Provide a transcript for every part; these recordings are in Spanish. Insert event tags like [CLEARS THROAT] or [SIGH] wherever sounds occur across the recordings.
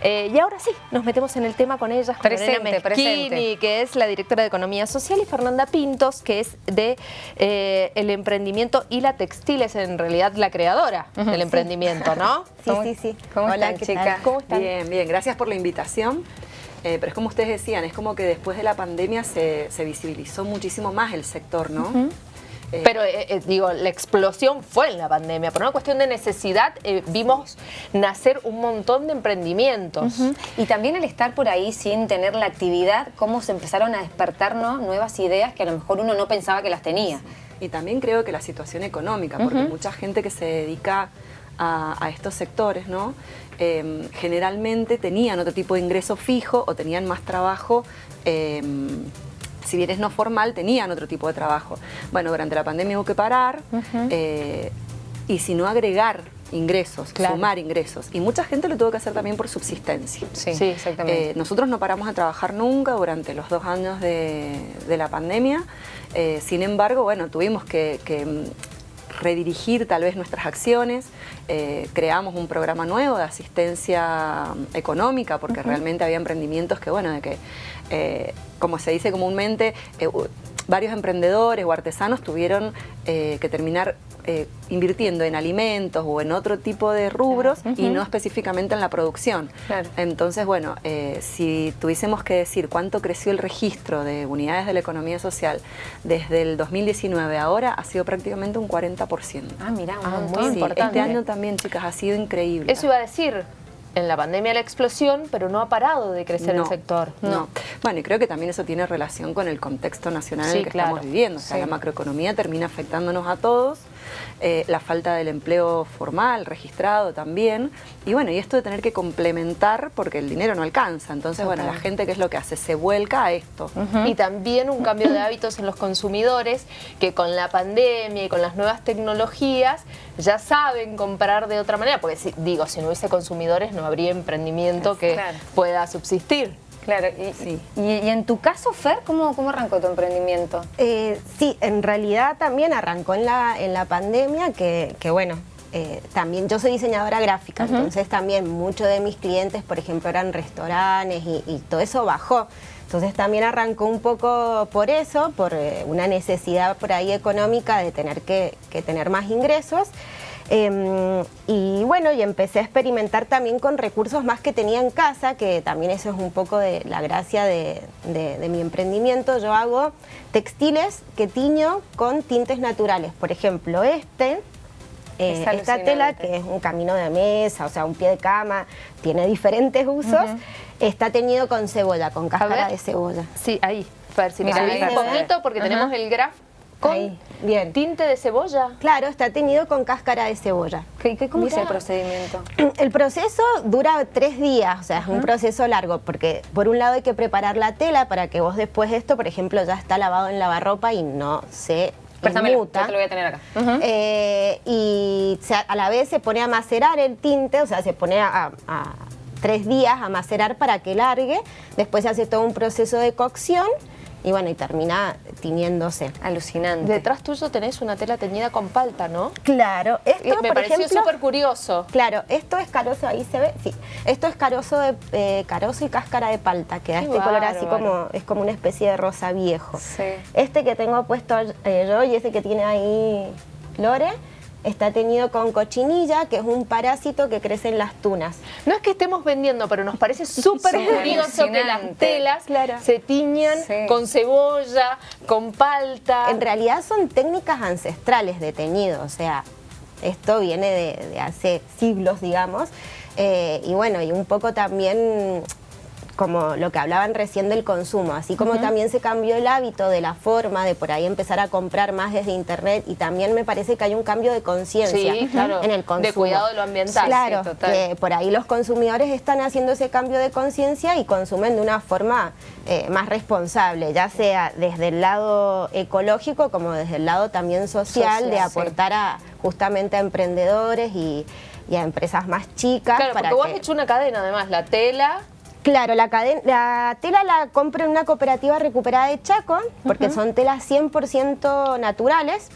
Eh, y ahora sí, nos metemos en el tema con ellas, con presente, presente. que es la directora de Economía Social, y Fernanda Pintos, que es de eh, el emprendimiento y la textil, es en realidad la creadora del emprendimiento, ¿no? [LAUGHS] Sí, sí, sí. ¿Cómo Hola, están, chicas? ¿Cómo están? Bien, bien. Gracias por la invitación. Eh, pero es como ustedes decían, es como que después de la pandemia se, visibilizó muchísimo más el sector, ¿no? Eh, pero eh, eh, digo, la explosión fue en la pandemia. Por una cuestión de necesidad vimos nacer un montón de emprendimientos. Y también el estar por ahí sin tener la actividad, cómo se empezaron a despertarnos nuevas ideas que a lo mejor uno no pensaba que las tenía. Y también creo que la situación económica, porque mucha gente que se dedica a, estos sectores, ¿no? Em, generalmente tenían otro tipo de ingreso fijo o tenían más trabajo em, si bien es no formal, tenían otro tipo de trabajo. Bueno, durante la pandemia hubo que parar eh, y si no agregar ingresos, sumar ingresos. Y mucha gente lo tuvo que hacer también por subsistencia. Sí, exactamente. Eh, nosotros no paramos de trabajar nunca durante los dos años de, la pandemia. Eh, sin embargo, bueno, tuvimos que, redirigir tal vez nuestras acciones. creamos un programa nuevo de asistencia económica porque realmente había emprendimientos que, bueno, de que como se dice comúnmente, eh, varios emprendedores o artesanos tuvieron eh, que terminar eh, invirtiendo en alimentos o en otro tipo de rubros y no específicamente en la producción. Entonces, bueno, si tuviésemos que decir cuánto creció el registro de unidades de la economía social desde el 2019 a ahora, ha sido prácticamente un 40%. Ah, mira, ah, muy importante. Este año también, chicas, ha sido increíble. Eso iba a decir, en la pandemia la explosión, pero no ha parado de crecer el sector. No. Bueno, y creo que también eso tiene relación con el contexto nacional en el que estamos viviendo. O sea, la macroeconomía termina afectándonos a todos, eh, la falta del empleo formal, registrado también. Y bueno, y esto de tener que complementar porque el dinero no alcanza. Entonces, bueno, la gente, ¿qué es lo que hace? Se vuelca a esto. Y también un cambio de hábitos en los consumidores que con la pandemia y con las nuevas tecnologías ya saben comprar de otra manera. Porque, si, digo, si no hubiese consumidores no habría emprendimiento que pueda subsistir. Claro, y, sí. y, en tu caso, Fer, ¿cómo, cómo arrancó tu emprendimiento? Eh, sí, en realidad también arrancó en la, en la pandemia, que, que bueno, eh, también yo soy diseñadora gráfica, entonces también muchos de mis clientes, por ejemplo, eran restaurantes y, todo eso bajó. Entonces también arrancó un poco por eso, por eh, una necesidad por ahí económica de tener que, que tener más ingresos. Em, y bueno, y empecé a experimentar también con recursos más que tenía en casa, que también eso es un poco de la gracia de, mi emprendimiento. Yo hago textiles que tiño con tintes naturales. Por ejemplo, este, eh, esta tela, que es un camino de mesa, o sea, un pie de cama, tiene diferentes usos, está teñido con cebolla, con cáscara de cebolla. Sí, ahí. Si Mira, un poquito porque tenemos el graf con Bien. tinte de cebolla. Claro, está teñido con cáscara de cebolla. ¿Qué, cómo es el procedimiento? [CLEARS THROAT] El proceso dura tres días, o sea, es un proceso largo, porque por un lado hay que preparar la tela para que vos después esto, por ejemplo, ya está lavado en lavarropa y no se Préstamelo, yo te lo voy a tener acá. Eh, y a la vez se pone a macerar el tinte, o sea, se pone a, a tres días a macerar para que largue. Después se hace todo un proceso de cocción y bueno, y termina tiñéndose. Alucinante. Detrás tuyo tenés una tela teñida con palta, ¿no? Claro. Esto, Me pareció súper curioso. Claro, esto es carozo, ahí se ve, sí. Esto es carozo, de, eh, carozo y cáscara de palta, que da este color así como, es como una especie de rosa viejo. Sí. Este que tengo puesto eh, yo y ese que tiene ahí Lore, está teñido con cochinilla, que es un parásito que crece en las tunas. No es que estemos vendiendo, pero nos parece súper curioso que las telas se tiñan con cebolla, con palta. En realidad son técnicas ancestrales de teñido, o sea, esto viene de, hace siglos, digamos, eh, y bueno, y un poco también como lo que hablaban recién del consumo, así como también se cambió el hábito de la forma de por ahí empezar a comprar más desde internet y también me parece que hay un cambio de conciencia en el consumo. De cuidado de lo ambiental. Claro, que por ahí los consumidores están haciendo ese cambio de conciencia y consumen de una forma eh, más responsable, ya sea desde el lado ecológico como desde el lado también social, de aportar a justamente a emprendedores y, a empresas más chicas. Claro, porque vos has hecho una cadena además, la tela Claro, la, la tela la compro en una cooperativa recuperada de Chaco, porque son telas 100% naturales.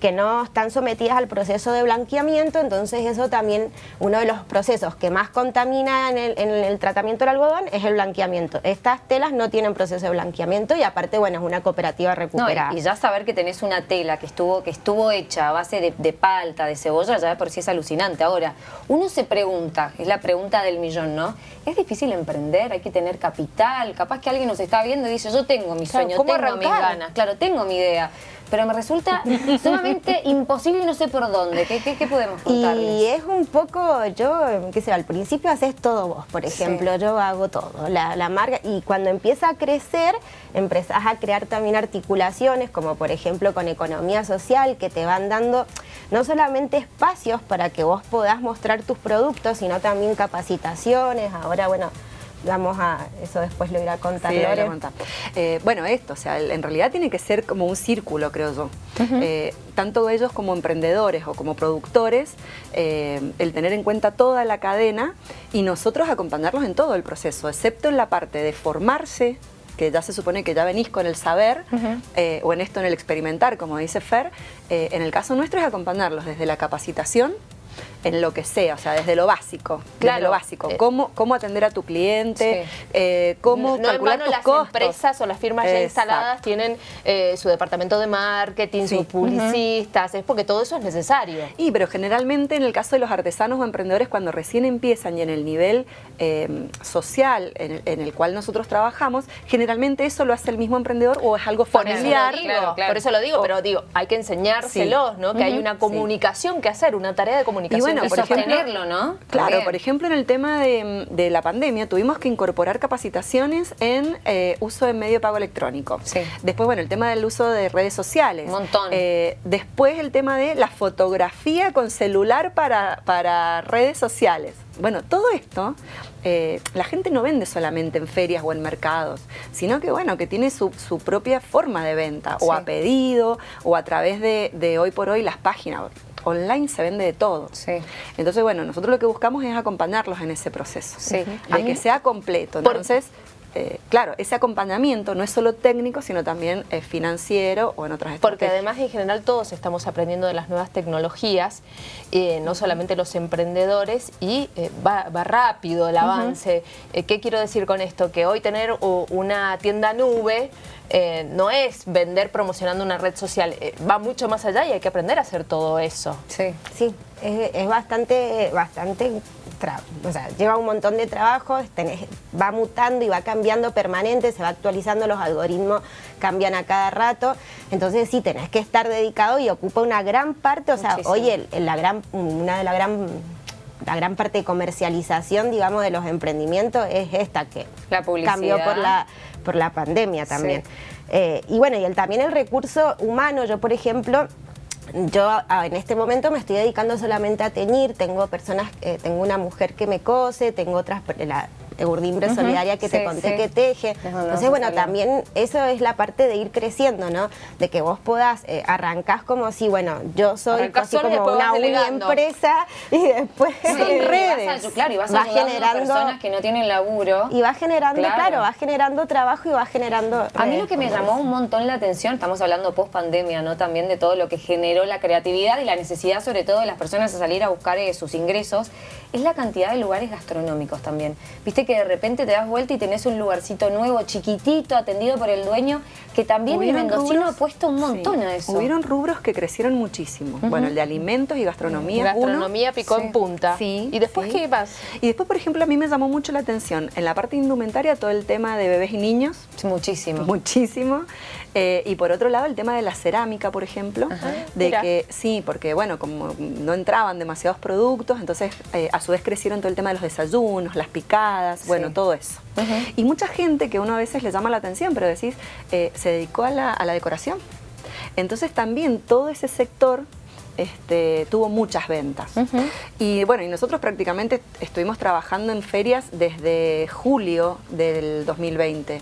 Que no están sometidas al proceso de blanqueamiento, entonces eso también, uno de los procesos que más contamina en el, tratamiento del algodón es el blanqueamiento. Estas telas no tienen proceso de blanqueamiento y aparte, bueno, es una cooperativa recuperada. y, ya saber que tenés una tela que estuvo, que estuvo hecha a base de, de palta, de cebolla, ya por sí es alucinante. Ahora, uno se pregunta, es la pregunta del millón, ¿no? ¿Es difícil emprender? ¿Hay que tener capital? Capaz que alguien nos está viendo y dice, yo tengo mi sueño, tengo mis ganas, claro, tengo mi idea pero me resulta [LAUGHS] sumamente imposible y no sé por dónde. ¿Qué, qué, podemos contarles? Y es un poco, yo, qué sé, al principio haces todo vos, por ejemplo, yo hago todo, la, la marca, y cuando empieza a crecer, empezás a crear también articulaciones, como por ejemplo con economía social, que te van dando no solamente espacios para que vos podás mostrar tus productos, sino también capacitaciones, ahora, bueno, vamos a, eso después lo irá a contar eh, bueno, esto, o sea, en realidad tiene que ser como un círculo, creo yo. Eh, tanto ellos como emprendedores o como productores, eh, el tener en cuenta toda la cadena y nosotros acompañarlos en todo el proceso, excepto en la parte de formarse, que ya se supone que ya venís con el saber, o en esto en el experimentar, como dice Fer, en el caso nuestro es acompañarlos desde la capacitación, en lo que sea, o sea, desde lo básico, claro. lo básico, eh, cómo, cómo atender a tu cliente, eh, cómo no, calcular tus las empresas o las firmas ya instaladas tienen eh, su departamento de marketing, sus publicistas, es porque todo eso es necesario. Y pero generalmente en el caso de los artesanos o emprendedores cuando recién empiezan y en el nivel social en el, cual nosotros trabajamos, generalmente eso lo hace el mismo emprendedor o es algo familiar. Por eso lo digo, pero digo, hay que enseñárselos, ¿no? Que hay una comunicación que hacer, una tarea de comunicación bueno, por ejemplo, ¿no? Claro, por ejemplo, en el tema de, la pandemia tuvimos que incorporar capacitaciones en eh, uso de medio pago electrónico. Sí. Después, bueno, el tema del uso de redes sociales. Un montón. Eh, después el tema de la fotografía con celular para, para redes sociales. Bueno, todo esto, eh, la gente no vende solamente en ferias o en mercados, sino que bueno, que tiene su, propia forma de venta, o a pedido, o a través de, de hoy por hoy las páginas online se vende de todo. Sí. Entonces, bueno, nosotros lo que buscamos es acompañarlos en ese proceso, sí. de que sea completo. Entonces, eh, claro, ese acompañamiento no es solo técnico, sino también eh, financiero o en otras Porque además en general todos estamos aprendiendo de las nuevas tecnologías, eh, no solamente los emprendedores, y va, rápido el avance. ¿Qué quiero decir con esto? Que hoy tener una tienda nube no es vender promocionando una red social, va mucho más allá y hay que aprender a hacer todo eso. Sí, sí, es, es bastante, bastante o sea, lleva un montón de trabajo, va mutando y va cambiando permanente, se va actualizando, los algoritmos cambian a cada rato, entonces sí, tenés que estar dedicado y ocupa una gran parte, o sea, hoy la gran, una de la gran la gran parte de comercialización, digamos, de los emprendimientos es esta que cambió por la, por la pandemia también. Eh, y bueno, y el, también el recurso humano, yo por ejemplo, yo en este momento me estoy dedicando solamente a teñir, tengo personas, eh, tengo una mujer que me cose, tengo otras, la, urdimbre solidaria que te conté que teje. Entonces, bueno, también eso es la parte de ir creciendo, ¿no? De que vos puedas, eh, arrancás como si, bueno, yo soy casi como una empresa y después en redes. claro, y vas, generando personas que no tienen laburo. Y va generando, claro. va generando trabajo y va generando... A mí lo que me llamó un montón la atención, estamos hablando post pandemia, ¿no? También de todo lo que generó la creatividad y la necesidad sobre todo de las personas a salir a buscar eh, sus ingresos, es la cantidad de lugares gastronómicos también. Viste que de repente te das vuelta y tenés un lugarcito nuevo, chiquitito, atendido por el dueño, que también el mendocino ha puesto un montón a eso. Hubieron rubros que crecieron muchísimo. Bueno, el de alimentos y gastronomía. Gastronomía picó en punta. Sí. ¿Y después qué más? Y después, por ejemplo, a mí me llamó mucho la atención en la parte indumentaria todo el tema de bebés y niños. Muchísimo. Muchísimo. Eh, y por otro lado, el tema de la cerámica, por ejemplo, de que sí, porque bueno, como no entraban demasiados productos, entonces eh, su vez crecieron todo el tema de los desayunos, las picadas, bueno, todo eso. Y mucha gente que uno a veces le llama la atención, pero decís, eh, se dedicó a la, a la decoración. Entonces también todo ese sector este, tuvo muchas ventas. Y bueno, y nosotros prácticamente estuvimos trabajando en ferias desde julio del 2020.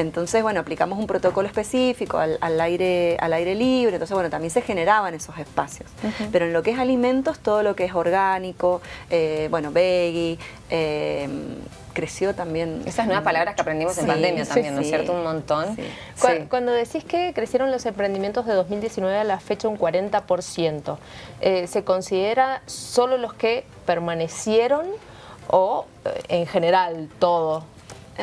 Entonces, bueno, aplicamos un protocolo específico al, aire, al aire libre, entonces, bueno, también se generaban esos espacios. Pero en lo que es alimentos, todo lo que es orgánico, eh, bueno, veggie, eh, creció también. Esas nuevas palabras que aprendimos en pandemia sí, también, ¿no es sí. cierto? Un montón. Sí. Cu- Sí. Cuando decís que crecieron los emprendimientos de 2019 a la fecha un 40%, eh, ¿se considera solo los que permanecieron o eh, en general todo?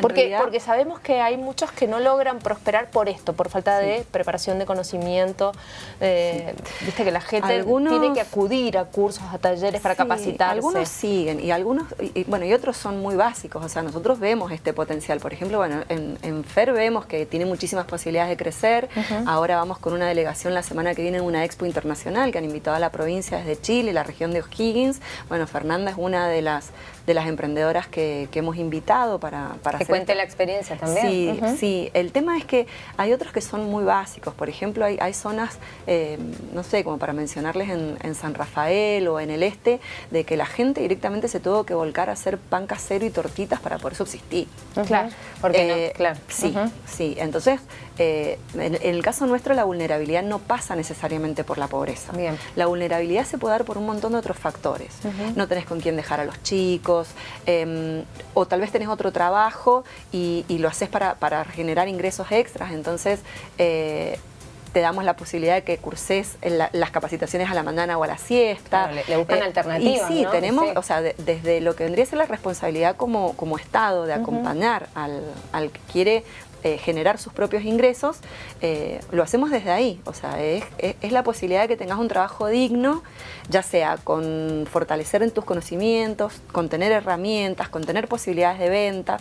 Porque, realidad- porque sabemos que hay muchos que no logran prosperar por esto, por falta de preparación de conocimiento. eh, Viste que la gente Algunos- tiene que acudir a cursos, a talleres para Sí, capacitarse. Algunos siguen y algunos, y, bueno, y otros son muy básicos. O sea, nosotros vemos este potencial. Por ejemplo, bueno, en, en FER vemos que tiene muchísimas posibilidades de crecer. Ahora vamos con una delegación la semana que viene en una expo internacional que han invitado a la provincia desde Chile, la región de O'Higgins. Bueno, Fernanda es una de las de las emprendedoras que, que hemos invitado para, para Que cuente la experiencia también. Sí, sí. El tema es que hay otros que son muy básicos. Por ejemplo, hay, hay zonas, eh, no sé, como para mencionarles en, en San Rafael o en el este, de que la gente directamente se tuvo que volcar a hacer pan casero y tortitas para poder subsistir. Claro. ¿Por qué Eh, no? Claro. Sí, sí. Entonces, eh, en, en el caso nuestro, la vulnerabilidad no pasa necesariamente por la pobreza. Bien. La vulnerabilidad se puede dar por un montón de otros factores. No tenés con quién dejar a los chicos, em, o tal vez tenés otro trabajo y, y lo haces para, para generar ingresos extras. Entonces, eh, te damos la posibilidad de que curses en la- las capacitaciones a la mañana o a la siesta. Claro, le- le buscan alternativas, Y sí, ¿no? tenemos, Sí. o sea, de- desde lo que vendría a ser la responsabilidad como, como Estado de acompañar al, al que quiere eh, generar sus propios ingresos, eh, lo hacemos desde ahí. O sea, es, es- es la posibilidad de que tengas un trabajo digno, ya sea con fortalecer en tus conocimientos, con tener herramientas, con tener posibilidades de venta.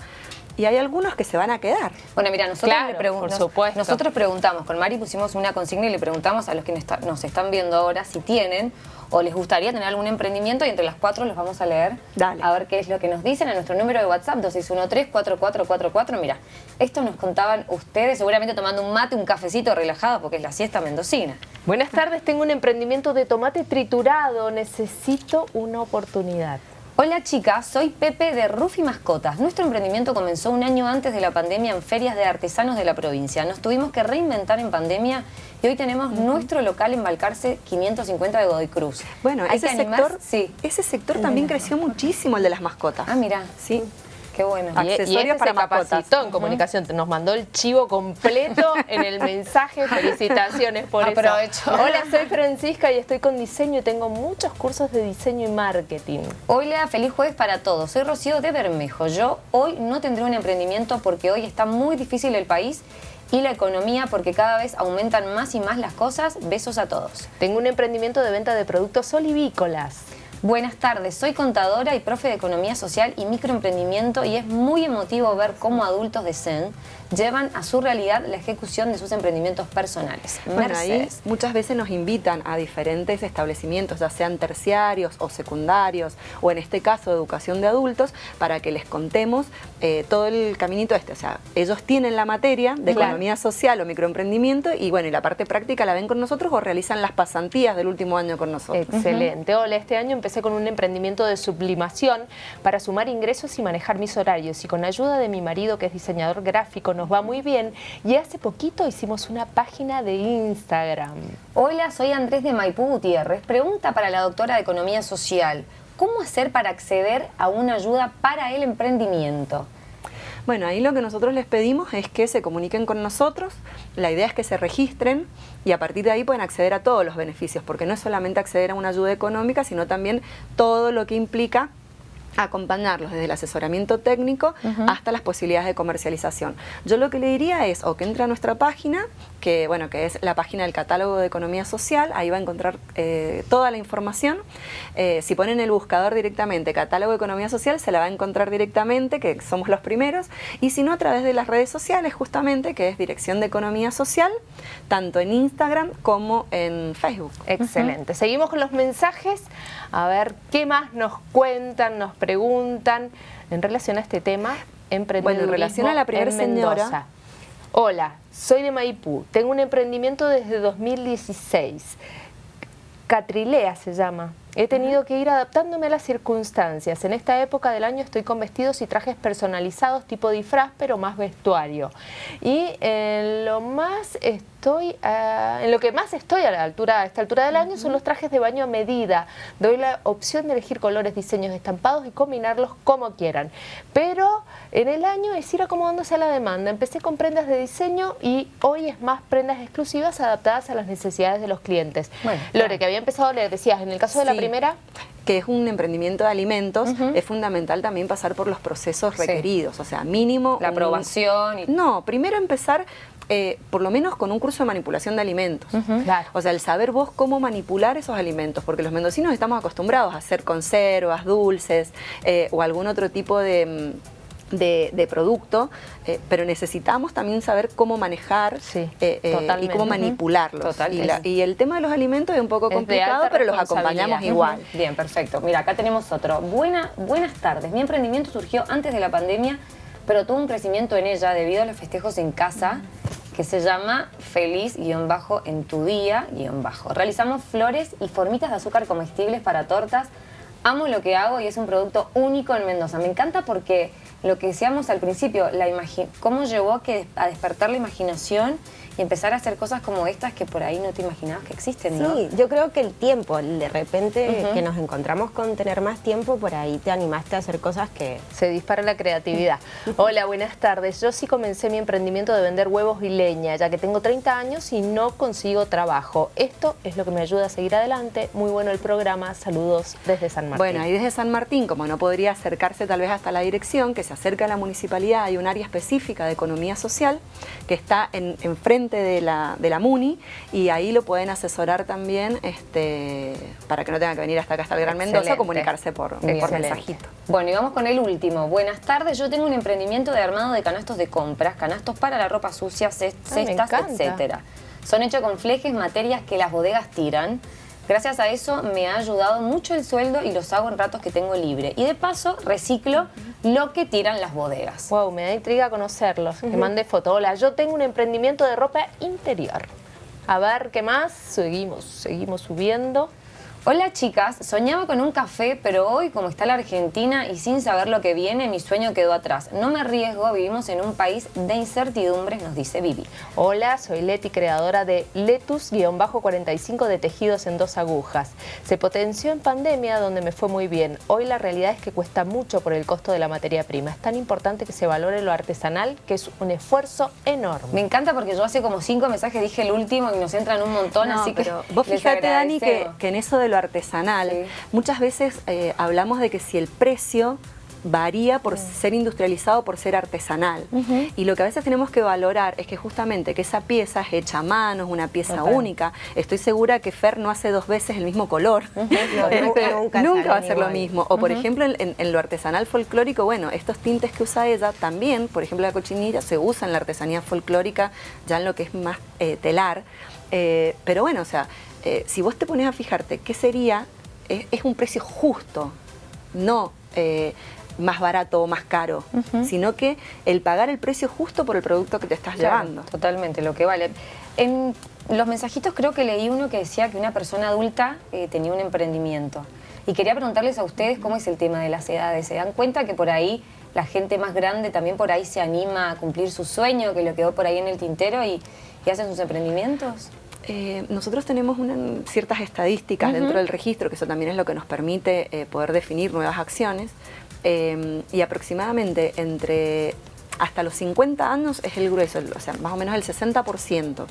Y hay algunos que se van a quedar. Bueno, mira, nosotros Claro, le pregun- por supuesto. Nosotros preguntamos, con Mari pusimos una consigna y le preguntamos a los que nos está- nos están viendo ahora si tienen o les gustaría tener algún emprendimiento y entre las cuatro los vamos a leer. Dale. A ver qué es lo que nos dicen a nuestro número de WhatsApp, 2613-4444. Mira, esto nos contaban ustedes, seguramente tomando un mate, un cafecito relajado, porque es la siesta mendocina. Buenas tardes, tengo un emprendimiento de tomate triturado, necesito una oportunidad. Hola chicas, soy Pepe de Rufi Mascotas. Nuestro emprendimiento comenzó un año antes de la pandemia en ferias de artesanos de la provincia. Nos tuvimos que reinventar en pandemia y hoy tenemos nuestro local en Balcarce 550 de Godoy Cruz. Bueno, ese sector, Sí. ese sector también [LAUGHS] creció muchísimo, el de las mascotas. Ah, mira. Sí. Qué bueno. Y- y Accesorios este para se mascotas. capacitó en comunicación, nos mandó el chivo completo en el mensaje. [LAUGHS] Felicitaciones por Aprovecho. eso. Hola, soy Francisca y estoy con diseño y tengo muchos cursos de diseño y marketing. Hola, feliz jueves para todos. Soy Rocío de Bermejo. Yo hoy no tendré un emprendimiento porque hoy está muy difícil el país y la economía porque cada vez aumentan más y más las cosas. Besos a todos. Tengo un emprendimiento de venta de productos olivícolas. Buenas tardes, soy contadora y profe de Economía Social y Microemprendimiento y es muy emotivo ver cómo adultos de CEN llevan a su realidad la ejecución de sus emprendimientos personales. Bueno, ahí Mercedes. muchas veces nos invitan a diferentes establecimientos, ya sean terciarios o secundarios, o en este caso educación de adultos, para que les contemos eh, todo el caminito este. O sea, ellos tienen la materia de Claro. economía social o microemprendimiento y bueno, y la parte práctica la ven con nosotros o realizan las pasantías del último año con nosotros. Excelente. Hola, este año empecé con un emprendimiento de sublimación para sumar ingresos y manejar mis horarios. Y con ayuda de mi marido, que es diseñador gráfico, nos va muy bien. Y hace poquito hicimos una página de Instagram. Hola, soy Andrés de Maipú Gutiérrez. Pregunta para la doctora de Economía Social. ¿Cómo hacer para acceder a una ayuda para el emprendimiento? Bueno, ahí lo que nosotros les pedimos es que se comuniquen con nosotros, la idea es que se registren y a partir de ahí pueden acceder a todos los beneficios, porque no es solamente acceder a una ayuda económica, sino también todo lo que implica acompañarlos desde el asesoramiento técnico hasta las posibilidades de comercialización. Yo lo que le diría es o que entre a nuestra página, que bueno, que es la página del catálogo de economía social, ahí va a encontrar eh, toda la información. Eh, si ponen el buscador directamente catálogo de economía social, se la va a encontrar directamente, que somos los primeros, y si no a través de las redes sociales justamente, que es Dirección de Economía Social, tanto en Instagram como en Facebook. Excelente. Seguimos con los mensajes. A ver qué más nos cuentan, nos preguntan en relación a este tema. Emprendedurismo Bueno, en relación a la primera señora. Mendoza. Hola, soy de Maipú. Tengo un emprendimiento desde 2016. Catrilea se llama. He tenido que ir adaptándome a las circunstancias. En esta época del año estoy con vestidos y trajes personalizados tipo disfraz, pero más vestuario. Y en lo más estoy, ah, en lo que más estoy a la altura, a esta altura del año son los trajes de baño a medida. Doy la opción de elegir colores, diseños estampados y combinarlos como quieran. Pero en el año es ir acomodándose a la demanda. Empecé con prendas de diseño y hoy es más prendas exclusivas adaptadas a las necesidades de los clientes. Bueno, Lore, que había empezado a leer, decías, en el caso de la primera, que es un emprendimiento de alimentos, es fundamental también pasar por los procesos Sí. requeridos, o sea, mínimo... La un- aprobación y... No, primero empezar eh, por lo menos con un curso de manipulación de alimentos. Claro. O sea, el saber vos cómo manipular esos alimentos, porque los mendocinos estamos acostumbrados a hacer conservas, dulces eh, o algún otro tipo de... mm, de, de producto, eh, pero necesitamos también saber cómo manejar Sí, eh, eh, y cómo manipularlos. Y, la- y el tema de los alimentos es un poco Es complicado, pero los acompañamos igual. Bien, perfecto. Mira, acá tenemos otro. Buena, buenas tardes. Mi emprendimiento surgió antes de la pandemia, pero tuvo un crecimiento en ella debido a los festejos en casa que se llama Feliz-bajo en tu día-bajo. Realizamos flores y formitas de azúcar comestibles para tortas. Amo lo que hago y es un producto único en Mendoza. Me encanta porque lo que decíamos al principio, la cómo llevó que, a despertar la imaginación y empezar a hacer cosas como estas que por ahí no te imaginabas que existen, ¿no? Sí, yo creo que el tiempo, de repente que nos encontramos con tener más tiempo, por ahí te animaste a hacer cosas que... se dispara la creatividad. [LAUGHS] Hola, buenas tardes. Yo sí comencé mi emprendimiento de vender huevos y leña, ya que tengo 30 años y no consigo trabajo. Esto es lo que me ayuda a seguir adelante. Muy bueno el programa. Saludos desde San Martín. Bueno, ahí desde San Martín, como no podría acercarse tal vez hasta la dirección, que se acerca a la municipalidad, hay un área específica de economía social que está en, enfrente de la, de la MUNI y ahí lo pueden asesorar también este, para que no tenga que venir hasta acá, hasta el Gran Mendoza, Excelente. comunicarse por, por mensajito. Bueno, y vamos con el último. Buenas tardes, yo tengo un emprendimiento de armado de canastos de compras, canastos para la ropa sucia, Ah, cestas, encanta. etcétera. Son hechos con flejes, materias que las bodegas tiran. Gracias a eso me ha ayudado mucho el sueldo y los hago en ratos que tengo libre. Y de paso reciclo lo que tiran las bodegas. Wow, me da intriga conocerlos. Que mande foto. Hola, yo tengo un emprendimiento de ropa interior. A ver, ¿qué más? Seguimos, seguimos subiendo. Hola chicas, soñaba con un café, pero hoy como está la Argentina y sin saber lo que viene, mi sueño quedó atrás. No me arriesgo, vivimos en un país de incertidumbres, nos dice Vivi. Hola, soy Leti, creadora de Letus-45 de tejidos en dos agujas. Se potenció en pandemia donde me fue muy bien. Hoy la realidad es que cuesta mucho por el costo de la materia prima. Es tan importante que se valore lo artesanal que es un esfuerzo enorme. Me encanta porque yo hace como cinco mensajes dije el último y nos entran un montón, No, así que pero vos les fíjate, Dani, que, que en eso de lo artesanal, Sí. muchas veces eh, hablamos de que si el precio varía por ser industrializado, por ser artesanal. Y lo que a veces tenemos que valorar es que justamente que esa pieza es hecha a mano, es una pieza única. Estoy segura que Fer no hace dos veces el mismo color. No, [LAUGHS] nunca, nunca Nunca va a ser lo mismo. O por ejemplo, en, en- en lo artesanal folclórico, bueno, estos tintes que usa ella también, por ejemplo, la cochinilla se usa en la artesanía folclórica, ya en lo que es más eh, telar. Eh, pero bueno, o sea, eh, si vos te pones a fijarte qué sería, es, es un precio justo, no eh, más barato o más caro, sino que el pagar el precio justo por el producto que te estás Claro, llevando. Totalmente, lo que vale. En los mensajitos creo que leí uno que decía que una persona adulta eh, tenía un emprendimiento. Y quería preguntarles a ustedes cómo es el tema de las edades. ¿Se dan cuenta que por ahí la gente más grande también por ahí se anima a cumplir su sueño, que lo quedó por ahí en el tintero y, y hacen sus emprendimientos? Eh, nosotros tenemos una- ciertas estadísticas dentro del registro, que eso también es lo que nos permite eh, poder definir nuevas acciones, eh, y aproximadamente entre hasta los 50 años es el grueso, o sea, más o menos el 60%,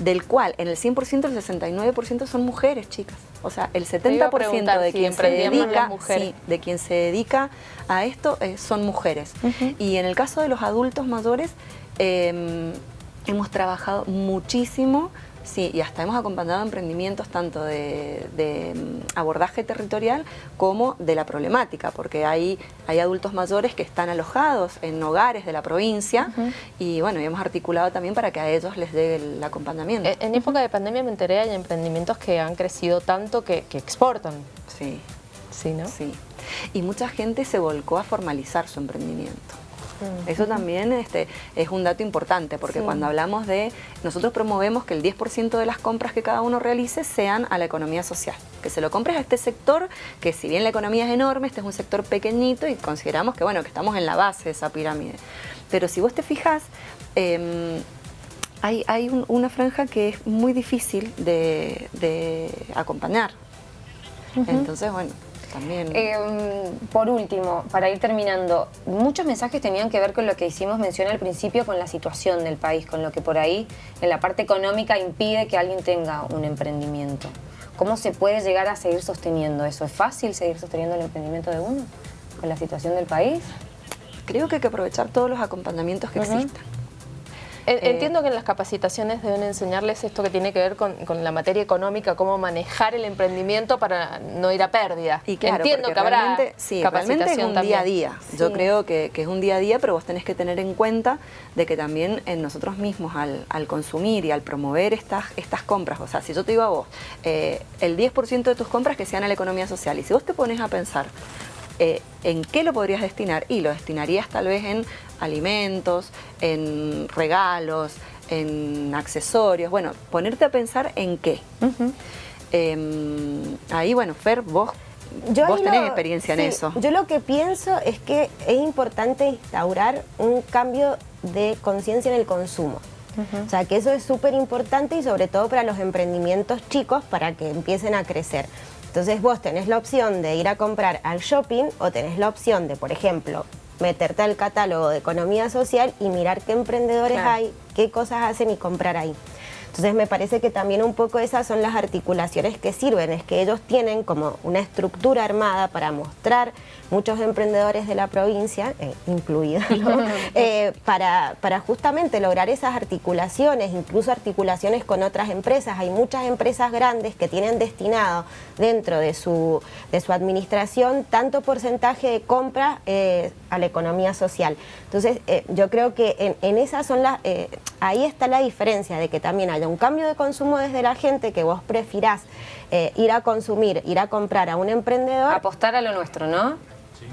del cual en el 100% el 69% son mujeres, chicas. O sea, el iba a 70% preguntar de si quien se dedica, sí, de quien se dedica a esto eh, son mujeres. Y en el caso de los adultos mayores, eh, hemos trabajado muchísimo, sí, y hasta hemos acompañado emprendimientos tanto de, de, mm, abordaje territorial como de la problemática, porque hay, hay adultos mayores que están alojados en hogares de la provincia y bueno, y hemos articulado también para que a ellos les dé el acompañamiento. Eh, En época de pandemia me enteré, hay emprendimientos que han crecido tanto que, que exportan. sí. Sí, ¿no? Sí. Y mucha gente se volcó a formalizar su emprendimiento. Eso también este, es un dato importante, porque cuando hablamos de, nosotros promovemos que el 10% de las compras que cada uno realice sean a la economía social, que se lo compres a este sector, que si bien la economía es enorme, este es un sector pequeñito y consideramos que, bueno, que estamos en la base de esa pirámide. Pero si vos te fijas, em, hay, una franja que es muy difícil de, acompañar. Entonces, bueno, también... Em, por último, para ir terminando, muchos mensajes tenían que ver con lo que hicimos mención al principio, con la situación del país, con lo que por ahí en la parte económica impide que alguien tenga un emprendimiento. ¿Cómo se puede llegar a seguir sosteniendo eso? ¿Es fácil seguir sosteniendo el emprendimiento de uno con la situación del país? Creo que hay que aprovechar todos los acompañamientos que existan. Eh, entiendo que en las capacitaciones deben enseñarles esto que tiene que ver con, la materia económica, cómo manejar el emprendimiento para no ir a pérdida. Y Entiendo que habrá sí, capacitación es un día a día. Yo creo que, es un día a día, pero vos tenés que tener en cuenta de que también en nosotros mismos al, consumir y al promover estas, estas compras, o sea, si yo te digo a vos, eh, el 10% de tus compras que sean a la economía social, y si vos te pones a pensar, eh, ¿en qué lo podrías destinar? Y lo destinarías tal vez en alimentos, en regalos, en accesorios. Bueno, ponerte a pensar en qué. Em, ahí, bueno, Fer, vos, vos tenés experiencia en eso. Yo lo que pienso es que es importante instaurar un cambio de conciencia en el consumo. O sea, que eso es súper importante y sobre todo para los emprendimientos chicos para que empiecen a crecer. Entonces vos tenés la opción de ir a comprar al shopping o tenés la opción de, por ejemplo, meterte al catálogo de economía social y mirar qué emprendedores hay, qué cosas hacen y comprar ahí. Entonces me parece que también un poco esas son las articulaciones que sirven, es que ellos tienen como una estructura armada para mostrar muchos emprendedores de la provincia, eh, incluidos, [LAUGHS] eh, para, para justamente lograr esas articulaciones, incluso articulaciones con otras empresas. Hay muchas empresas grandes que tienen destinado dentro de su, de su administración tanto porcentaje de compra eh, a la economía social. Entonces yo creo que en, en esas son las, ahí está la diferencia de que también hay un cambio de consumo desde la gente, que vos prefirás eh, ir a consumir, ir a comprar a un emprendedor. Apostar a lo nuestro, ¿no?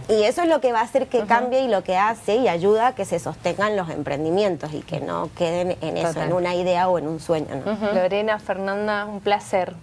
Y eso es lo que va a hacer que cambie y lo que hace y ayuda a que se sostengan los emprendimientos y que no queden en eso, en una idea o en un sueño. Lorena, Fernanda, un placer.